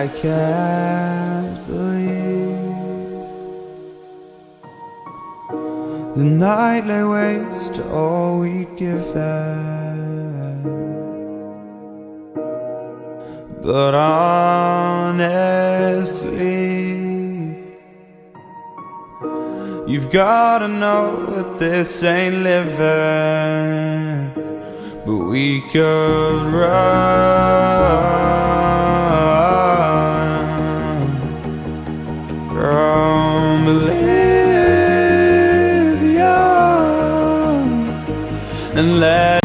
I can't believe The night lay waste to all we give them. But honestly You've gotta know that this ain't living But we could run From Elysium And let